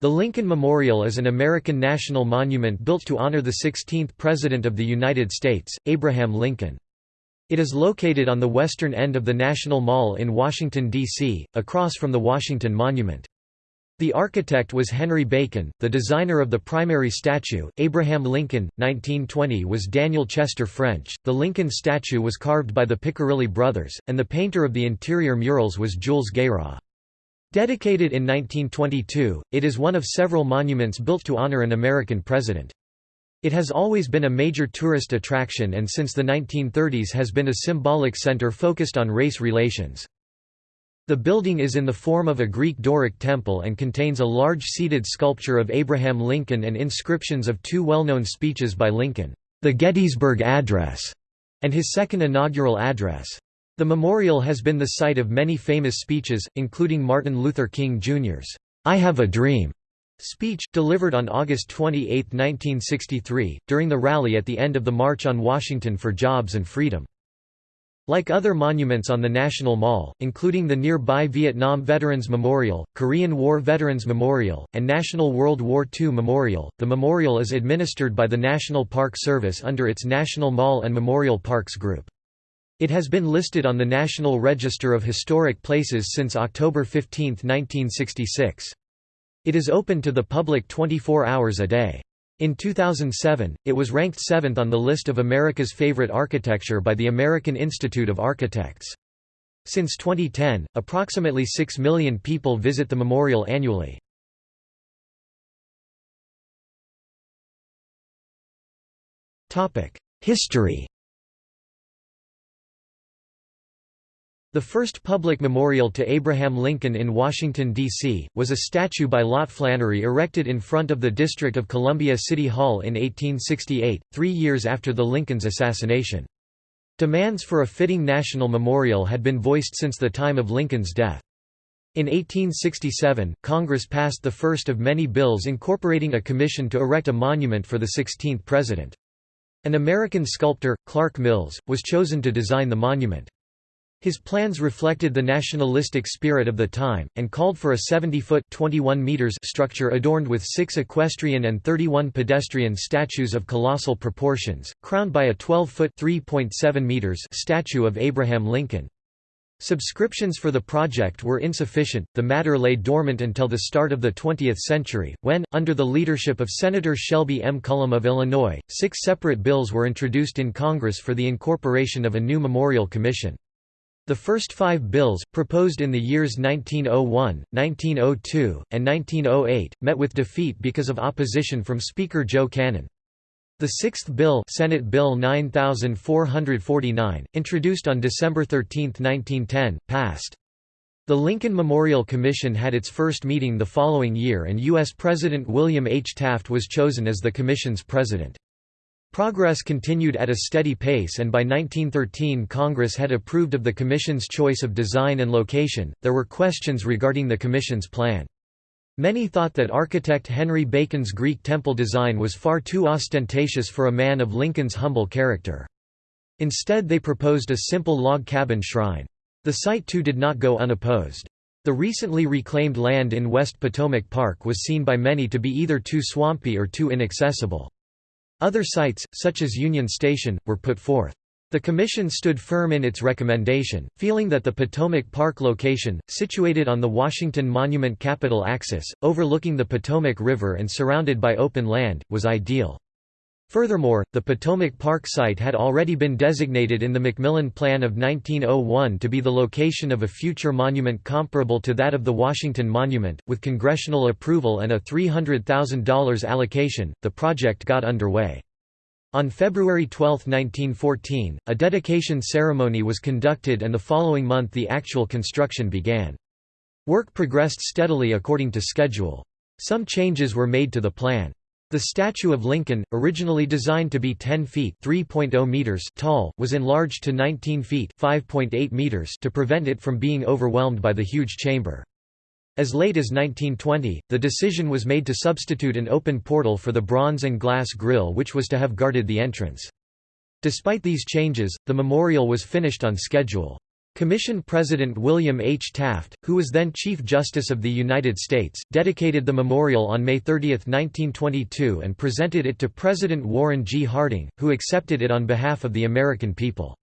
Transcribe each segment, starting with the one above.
The Lincoln Memorial is an American national monument built to honor the 16th President of the United States, Abraham Lincoln. It is located on the western end of the National Mall in Washington, D.C., across from the Washington Monument. The architect was Henry Bacon, the designer of the primary statue, Abraham Lincoln, 1920 was Daniel Chester French, the Lincoln statue was carved by the Piccirilli brothers, and the painter of the interior murals was Jules Guérin. Dedicated in 1922, it is one of several monuments built to honor an American president. It has always been a major tourist attraction and since the 1930s has been a symbolic center focused on race relations. The building is in the form of a Greek Doric temple and contains a large seated sculpture of Abraham Lincoln and inscriptions of two well-known speeches by Lincoln, the Gettysburg Address, and his second inaugural address. The memorial has been the site of many famous speeches, including Martin Luther King Jr.'s, "'I Have a Dream' speech, delivered on August 28, 1963, during the rally at the end of the March on Washington for Jobs and Freedom. Like other monuments on the National Mall, including the nearby Vietnam Veterans Memorial, Korean War Veterans Memorial, and National World War II Memorial, the memorial is administered by the National Park Service under its National Mall and Memorial Parks Group. It has been listed on the National Register of Historic Places since October 15, 1966. It is open to the public 24 hours a day. In 2007, it was ranked seventh on the list of America's favorite architecture by the American Institute of Architects. Since 2010, approximately 6 million people visit the memorial annually. History The first public memorial to Abraham Lincoln in Washington, D.C., was a statue by Lot Flannery erected in front of the District of Columbia City Hall in 1868, three years after the Lincoln's assassination. Demands for a fitting national memorial had been voiced since the time of Lincoln's death. In 1867, Congress passed the first of many bills incorporating a commission to erect a monument for the 16th president. An American sculptor, Clark Mills, was chosen to design the monument. His plans reflected the nationalistic spirit of the time, and called for a 70-foot structure adorned with six equestrian and 31 pedestrian statues of colossal proportions, crowned by a 12-foot statue of Abraham Lincoln. Subscriptions for the project were insufficient, the matter lay dormant until the start of the 20th century, when, under the leadership of Senator Shelby M. Cullom of Illinois, six separate bills were introduced in Congress for the incorporation of a new memorial commission. The first five bills, proposed in the years 1901, 1902, and 1908, met with defeat because of opposition from Speaker Joe Cannon. The sixth bill Senate Bill 9449, introduced on December 13, 1910, passed. The Lincoln Memorial Commission had its first meeting the following year and U.S. President William H. Taft was chosen as the Commission's president. Progress continued at a steady pace and by 1913 Congress had approved of the Commission's choice of design and location. There were questions regarding the Commission's plan. Many thought that architect Henry Bacon's Greek temple design was far too ostentatious for a man of Lincoln's humble character. Instead they proposed a simple log cabin shrine. The site too did not go unopposed. The recently reclaimed land in West Potomac Park was seen by many to be either too swampy or too inaccessible. Other sites, such as Union Station, were put forth. The Commission stood firm in its recommendation, feeling that the Potomac Park location, situated on the Washington Monument Capitol axis, overlooking the Potomac River and surrounded by open land, was ideal. Furthermore, the Potomac Park site had already been designated in the McMillan Plan of 1901 to be the location of a future monument comparable to that of the Washington Monument. With congressional approval and a $300,000 allocation, the project got underway. On February 12, 1914, a dedication ceremony was conducted and the following month the actual construction began. Work progressed steadily according to schedule. Some changes were made to the plan. The statue of Lincoln, originally designed to be 10 feet oh meters tall, was enlarged to 19 feet meters to prevent it from being overwhelmed by the huge chamber. As late as 1920, the decision was made to substitute an open portal for the bronze and glass grille which was to have guarded the entrance. Despite these changes, the memorial was finished on schedule. Commission President William H. Taft, who was then Chief Justice of the United States, dedicated the memorial on May 30, 1922 and presented it to President Warren G. Harding, who accepted it on behalf of the American people.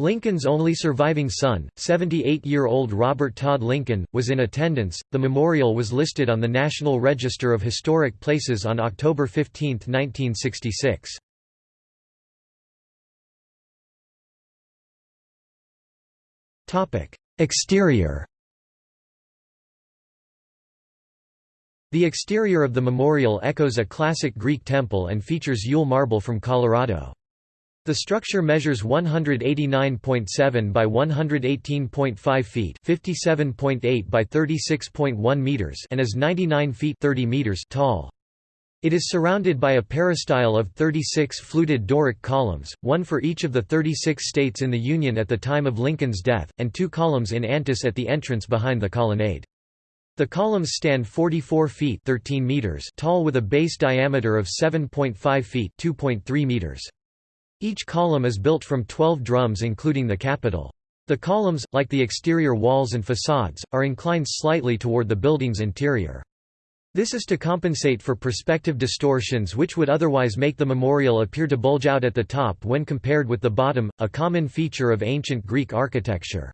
Lincoln's only surviving son, 78-year-old Robert Todd Lincoln, was in attendance. The memorial was listed on the National Register of Historic Places on October 15, 1966. Exterior The exterior of the memorial echoes a classic Greek temple and features Yule marble from Colorado. The structure measures 189.7 by 118.5 feet, 57.8 by 36.1 meters, and is 99 feet 30 meters tall. It is surrounded by a peristyle of 36 fluted Doric columns, one for each of the 36 states in the Union at the time of Lincoln's death, and two columns in antis at the entrance behind the colonnade. The columns stand 44 feet 13 meters tall with a base diameter of 7.5 feet 2.3 meters. Each column is built from 12 drums including the capital. The columns, like the exterior walls and facades, are inclined slightly toward the building's interior. This is to compensate for perspective distortions which would otherwise make the memorial appear to bulge out at the top when compared with the bottom, a common feature of ancient Greek architecture.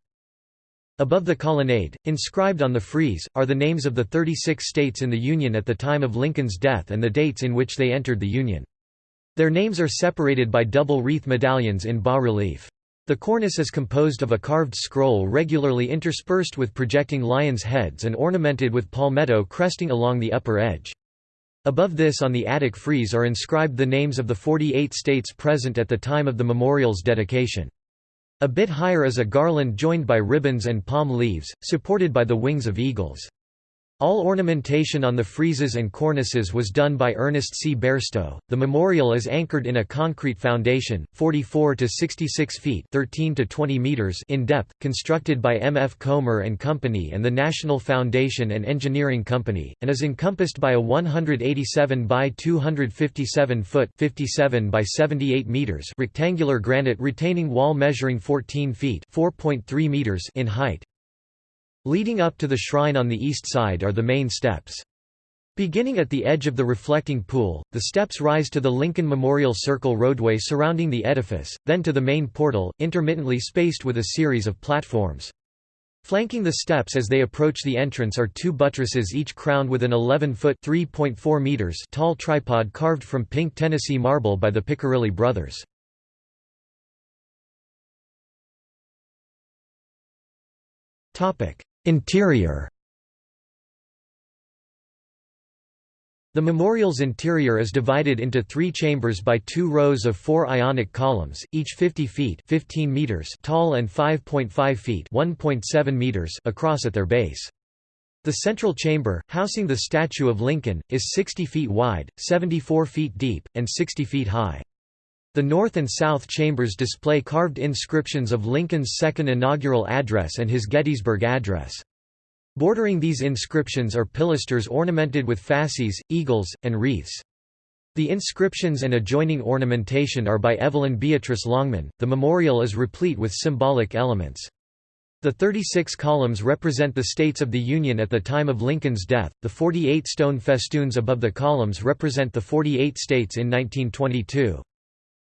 Above the colonnade, inscribed on the frieze, are the names of the 36 states in the Union at the time of Lincoln's death and the dates in which they entered the Union. Their names are separated by double wreath medallions in bas-relief. The cornice is composed of a carved scroll regularly interspersed with projecting lions' heads and ornamented with palmetto cresting along the upper edge. Above this on the attic frieze are inscribed the names of the 48 states present at the time of the memorial's dedication. A bit higher is a garland joined by ribbons and palm leaves, supported by the wings of eagles. All ornamentation on the friezes and cornices was done by Ernest C. Bairstow. The memorial is anchored in a concrete foundation, 44 to 66 feet (13 to 20 meters) in depth, constructed by M. F. Comer and Company and the National Foundation and Engineering Company, and is encompassed by a 187 by 257 foot (57 by 78 meters) rectangular granite retaining wall measuring 14 feet (4.3 meters) in height. Leading up to the shrine on the east side are the main steps. Beginning at the edge of the reflecting pool, the steps rise to the Lincoln Memorial Circle roadway surrounding the edifice, then to the main portal, intermittently spaced with a series of platforms. Flanking the steps as they approach the entrance are two buttresses each crowned with an 11-foot tall tripod carved from pink Tennessee marble by the Piccirilli brothers. Interior The memorial's interior is divided into three chambers by two rows of four ionic columns, each 50 feet 15 meters tall and 5.5 feet 1.7 meters across at their base. The central chamber, housing the statue of Lincoln, is 60 feet wide, 74 feet deep, and 60 feet high. The north and south chambers display carved inscriptions of Lincoln's second inaugural address and his Gettysburg Address. Bordering these inscriptions are pilasters ornamented with fasces, eagles, and wreaths. The inscriptions and adjoining ornamentation are by Evelyn Beatrice Longman. The memorial is replete with symbolic elements. The 36 columns represent the states of the Union at the time of Lincoln's death, the 48 stone festoons above the columns represent the 48 states in 1922.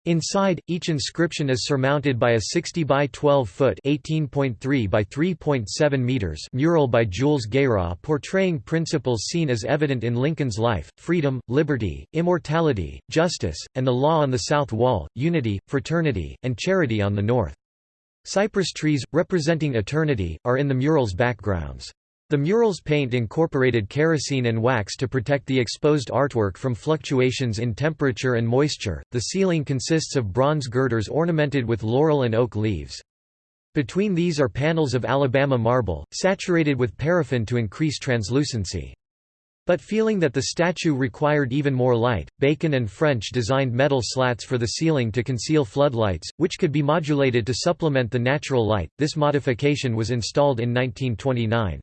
Inside, each inscription is surmounted by a 60 by 12 foot (18.3 by 3.7 meters) mural by Jules Guérin portraying principles seen as evident in Lincoln's life: freedom, liberty, immortality, justice, and the law on the south wall, unity, fraternity, and charity on the north. Cypress trees, representing eternity, are in the mural's backgrounds. The mural's paint incorporated kerosene and wax to protect the exposed artwork from fluctuations in temperature and moisture. The ceiling consists of bronze girders ornamented with laurel and oak leaves. Between these are panels of Alabama marble, saturated with paraffin to increase translucency. But feeling that the statue required even more light, Bacon and French designed metal slats for the ceiling to conceal floodlights, which could be modulated to supplement the natural light. This modification was installed in 1929.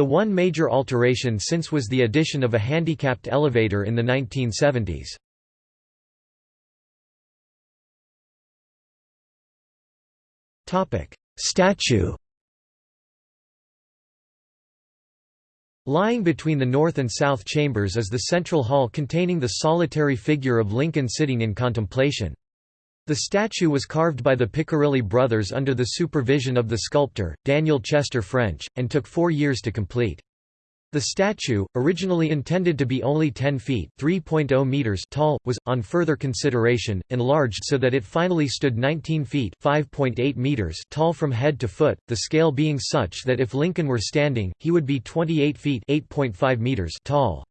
The one major alteration since was the addition of a handicapped elevator in the 1970s. Statue Lying between the north and south chambers is the central hall containing the solitary figure of Lincoln sitting in contemplation. The statue was carved by the Piccirilli brothers under the supervision of the sculptor, Daniel Chester French, and took four years to complete. The statue, originally intended to be only 10 feet (3.0 meters) tall, was, on further consideration, enlarged so that it finally stood 19 feet (5.8 meters) tall from head to foot, the scale being such that if Lincoln were standing, he would be 28 feet (8.5 meters) tall.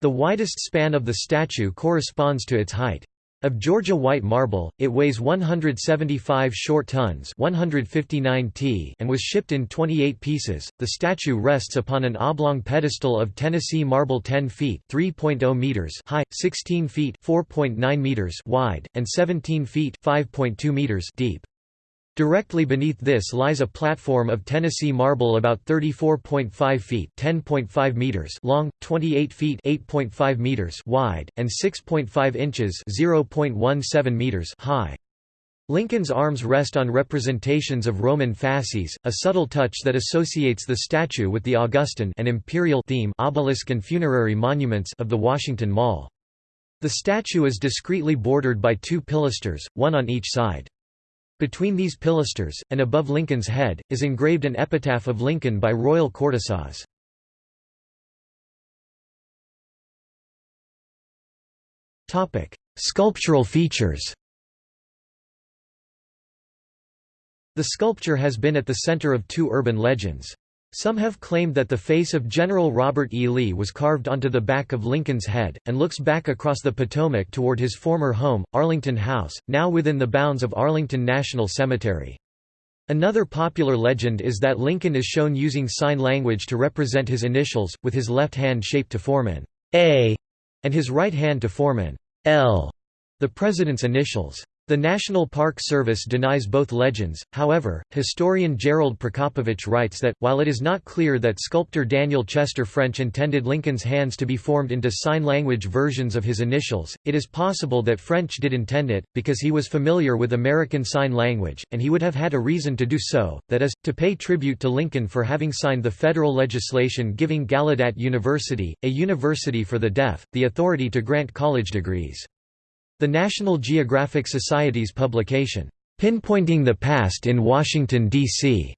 The widest span of the statue corresponds to its height. Of Georgia white marble, it weighs 175 short tons 159 t and was shipped in 28 pieces. The statue rests upon an oblong pedestal of Tennessee marble 10 feet 3.0 meters high, 16 feet 4.9 meters wide, and 17 feet 5.2 meters deep. Directly beneath this lies a platform of Tennessee marble about 34.5 feet (10.5 meters) long, 28 feet (8.5 meters) wide, and 6.5 inches (0.17 meters) high. Lincoln's arms rest on representations of Roman fasces, a subtle touch that associates the statue with the Augustan and imperial theme obelisk and funerary monuments of the Washington Mall. The statue is discreetly bordered by two pilasters, one on each side. Between these pilasters, and above Lincoln's head, is engraved an epitaph of Lincoln by Royal Cortissoz. Sculptural features The sculpture has been at the center of two urban legends. Some have claimed that the face of General Robert E. Lee was carved onto the back of Lincoln's head, and looks back across the Potomac toward his former home, Arlington House, now within the bounds of Arlington National Cemetery. Another popular legend is that Lincoln is shown using sign language to represent his initials, with his left hand shaped to form an A and his right hand to form an L, the president's initials. The National Park Service denies both legends, however, historian Gerald Prokopowicz writes that, while it is not clear that sculptor Daniel Chester French intended Lincoln's hands to be formed into sign language versions of his initials, it is possible that French did intend it, because he was familiar with American Sign Language, and he would have had a reason to do so, that is, to pay tribute to Lincoln for having signed the federal legislation giving Gallaudet University, a university for the deaf, the authority to grant college degrees. The National Geographic Society's publication, "'Pinpointing the Past in Washington, D.C.,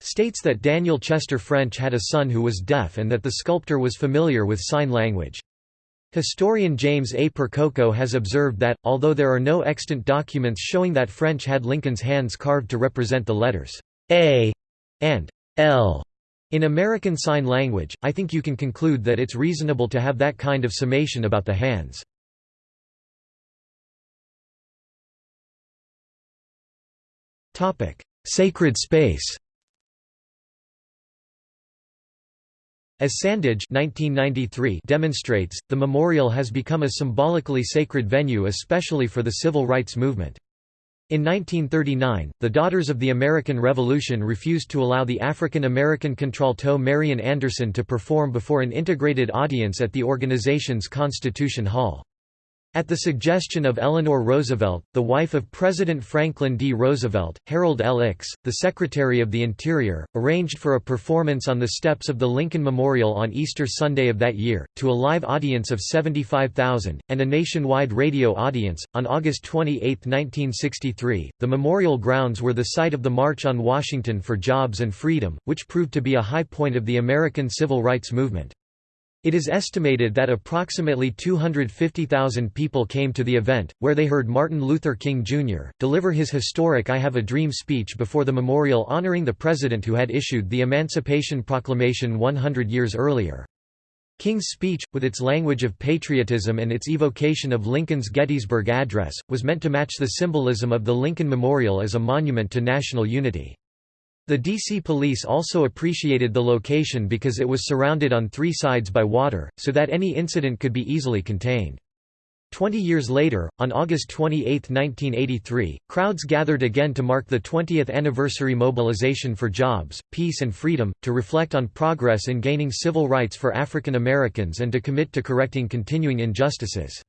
states that Daniel Chester French had a son who was deaf and that the sculptor was familiar with sign language. Historian James A. Percoco has observed that, although there are no extant documents showing that French had Lincoln's hands carved to represent the letters A and L in American Sign Language, I think you can conclude that it's reasonable to have that kind of summation about the hands. Sacred space As Sandage 1993 demonstrates, the memorial has become a symbolically sacred venue especially for the civil rights movement. In 1939, the Daughters of the American Revolution refused to allow the African American contralto Marian Anderson to perform before an integrated audience at the organization's Constitution Hall. At the suggestion of Eleanor Roosevelt, the wife of President Franklin D. Roosevelt, Harold L. Ickes, the Secretary of the Interior, arranged for a performance on the steps of the Lincoln Memorial on Easter Sunday of that year, to a live audience of 75,000, and a nationwide radio audience. On August 28, 1963, the memorial grounds were the site of the March on Washington for Jobs and Freedom, which proved to be a high point of the American civil rights movement. It is estimated that approximately 250,000 people came to the event, where they heard Martin Luther King Jr. deliver his historic I Have a Dream speech before the memorial honoring the president who had issued the Emancipation Proclamation 100 years earlier. King's speech, with its language of patriotism and its evocation of Lincoln's Gettysburg Address, was meant to match the symbolism of the Lincoln Memorial as a monument to national unity. The DC police also appreciated the location because it was surrounded on three sides by water, so that any incident could be easily contained. Twenty years later, on August 28, 1983, crowds gathered again to mark the 20th anniversary mobilization for jobs, peace and freedom, to reflect on progress in gaining civil rights for African Americans and to commit to correcting continuing injustices.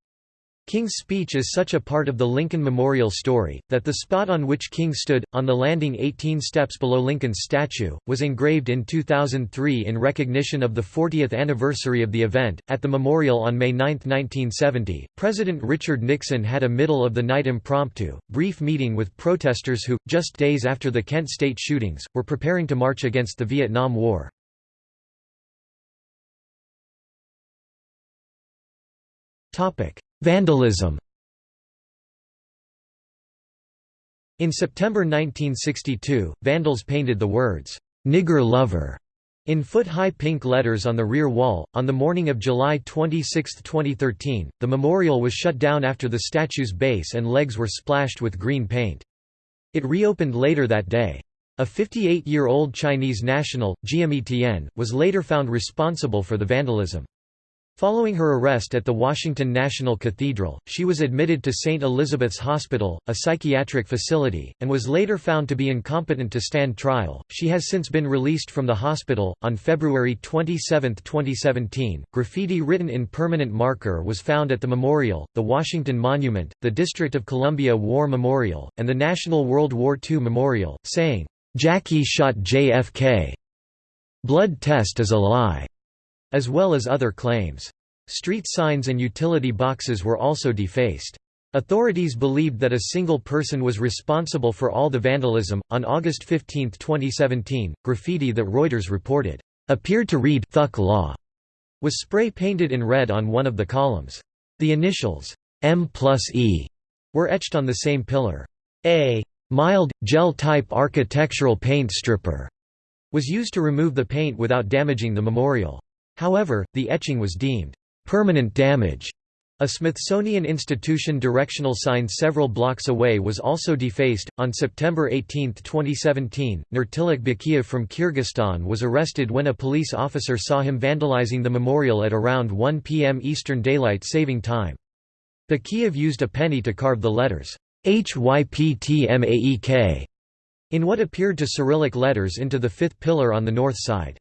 King's speech is such a part of the Lincoln Memorial story, that the spot on which King stood, on the landing 18 steps below Lincoln's statue, was engraved in 2003 in recognition of the 40th anniversary of the event. At the memorial on May 9, 1970, President Richard Nixon had a middle of the night impromptu, brief meeting with protesters who, just days after the Kent State shootings, were preparing to march against the Vietnam War. Topic. Vandalism In September 1962, vandals painted the words, "'Nigger Lover' in foot-high pink letters on the rear wall. On the morning of July 26, 2013, the memorial was shut down after the statue's base and legs were splashed with green paint. It reopened later that day. A 58-year-old Chinese national, Tian, was later found responsible for the vandalism. Following her arrest at the Washington National Cathedral, she was admitted to St. Elizabeth's Hospital, a psychiatric facility, and was later found to be incompetent to stand trial. She has since been released from the hospital. On February 27, 2017, graffiti written in permanent marker was found at the memorial, the Washington Monument, the District of Columbia War Memorial, and the National World War II Memorial, saying, Jackie shot JFK. Blood test is a lie as well as other claims. Street signs and utility boxes were also defaced. Authorities believed that a single person was responsible for all the vandalism. On August 15, 2017, graffiti that Reuters reported appeared to read "Thug Law" was spray painted in red on one of the columns. The initials M plus E were etched on the same pillar. A mild, gel-type architectural paint stripper was used to remove the paint without damaging the memorial. However, the etching was deemed permanent damage. A Smithsonian Institution directional sign several blocks away was also defaced. On September 18, 2017, Nurtilak Bakiev from Kyrgyzstan was arrested when a police officer saw him vandalizing the memorial at around 1 p.m. Eastern Daylight Saving Time. Bakiev used a penny to carve the letters HYPTMAEK in what appeared to Cyrillic letters into the fifth pillar on the north side.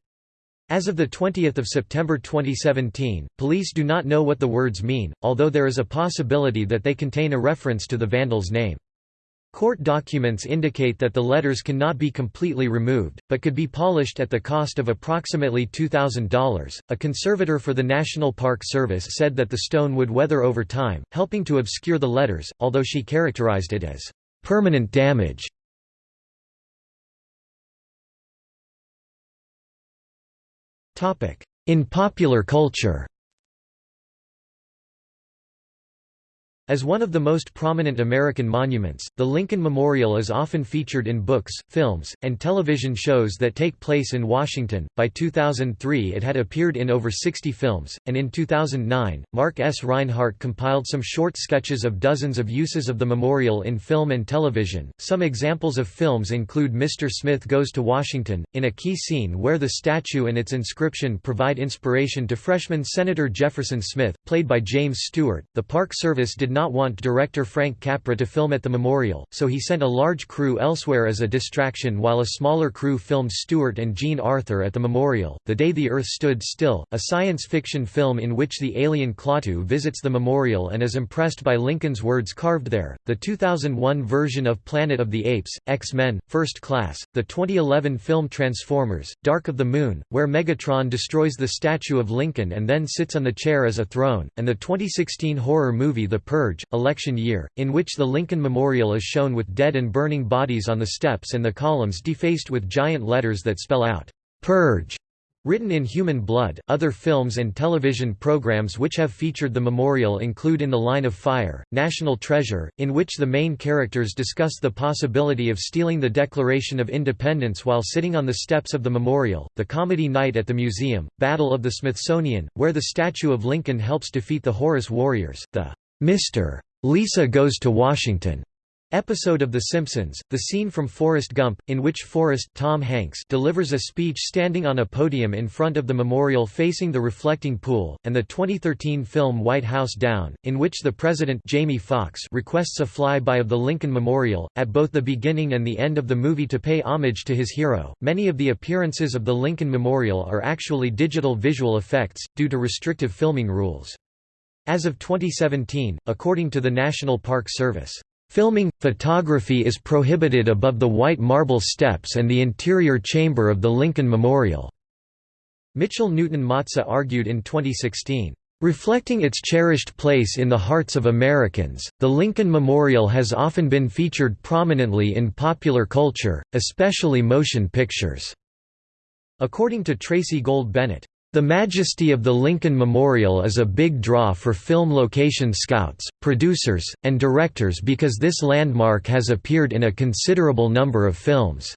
As of 20 September 2017, police do not know what the words mean, although there is a possibility that they contain a reference to the vandal's name. Court documents indicate that the letters cannot be completely removed, but could be polished at the cost of approximately $2,000. A conservator for the National Park Service said that the stone would weather over time, helping to obscure the letters, although she characterized it as permanent damage. In popular culture As one of the most prominent American monuments, the Lincoln Memorial is often featured in books, films, and television shows that take place in Washington. By 2003, it had appeared in over 60 films, and in 2009, Mark S. Reinhart compiled some short sketches of dozens of uses of the memorial in film and television. Some examples of films include Mr. Smith Goes to Washington, in a key scene where the statue and its inscription provide inspiration to freshman Senator Jefferson Smith, played by James Stewart. The Park Service did not not want director Frank Capra to film at the memorial, so he sent a large crew elsewhere as a distraction while a smaller crew filmed Stewart and Jean Arthur at the memorial. The Day the Earth Stood Still, a science fiction film in which the alien Klaatu visits the memorial and is impressed by Lincoln's words carved there, the 2001 version of Planet of the Apes, X-Men, First Class, the 2011 film Transformers, Dark of the Moon, where Megatron destroys the statue of Lincoln and then sits on the chair as a throne, and the 2016 horror movie The Purge Purge, election year, in which the Lincoln Memorial is shown with dead and burning bodies on the steps and the columns defaced with giant letters that spell out, "'Purge' Written in Human Blood, other films and television programs which have featured the memorial include In the Line of Fire, National Treasure, in which the main characters discuss the possibility of stealing the Declaration of Independence while sitting on the steps of the memorial, The Comedy Night at the Museum, Battle of the Smithsonian, where the statue of Lincoln helps defeat the Horus Warriors, the Mr. Lisa Goes to Washington episode of The Simpsons, the scene from Forrest Gump, in which Forrest Tom Hanks delivers a speech standing on a podium in front of the memorial facing the reflecting pool, and the 2013 film White House Down, in which the president Jamie Foxx requests a flyby of the Lincoln Memorial, at both the beginning and the end of the movie to pay homage to his hero. Many of the appearances of the Lincoln Memorial are actually digital visual effects, due to restrictive filming rules. As of 2017, according to the National Park Service, Filming, photography is prohibited above the white marble steps and the interior chamber of the Lincoln Memorial." Mitchell Newton Matza argued in 2016, "...reflecting its cherished place in the hearts of Americans, the Lincoln Memorial has often been featured prominently in popular culture, especially motion pictures." According to Tracy Gold Bennett, the majesty of the Lincoln Memorial is a big draw for film location scouts, producers, and directors because this landmark has appeared in a considerable number of films.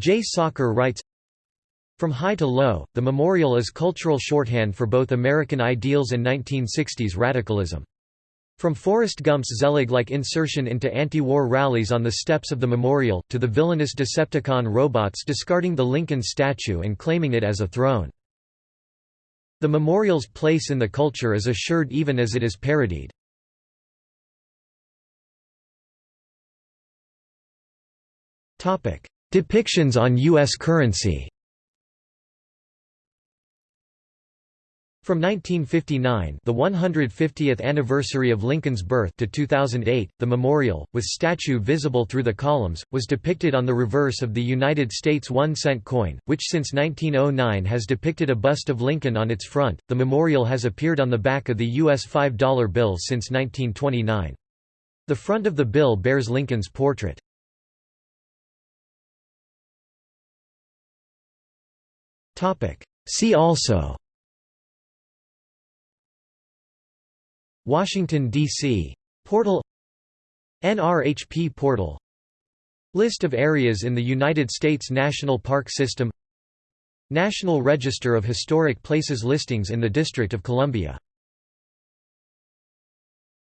Jay Sacher writes, From high to low, the memorial is cultural shorthand for both American ideals and 1960s radicalism. From Forrest Gump's Zelig-like insertion into anti-war rallies on the steps of the memorial, to the villainous Decepticon robots discarding the Lincoln statue and claiming it as a throne. The memorial's place in the culture is assured even as it is parodied. Depictions on U.S. currency From 1959 the 150th anniversary of Lincoln's birth to 2008, the memorial, with statue visible through the columns, was depicted on the reverse of the United States one-cent coin, which since 1909 has depicted a bust of Lincoln on its front. The memorial has appeared on the back of the U.S. $5 bill since 1929. The front of the bill bears Lincoln's portrait. See also Washington, D.C. Portal NRHP portal List of areas in the United States National Park System National Register of Historic Places listings in the District of Columbia